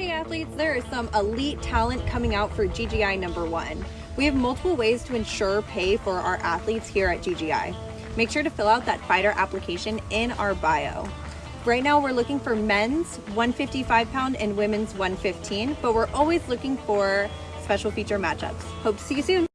Hey athletes, there is some elite talent coming out for GGI number one. We have multiple ways to ensure pay for our athletes here at GGI. Make sure to fill out that fighter application in our bio. Right now we're looking for men's 155 pound and women's 115, but we're always looking for special feature matchups. Hope to see you soon.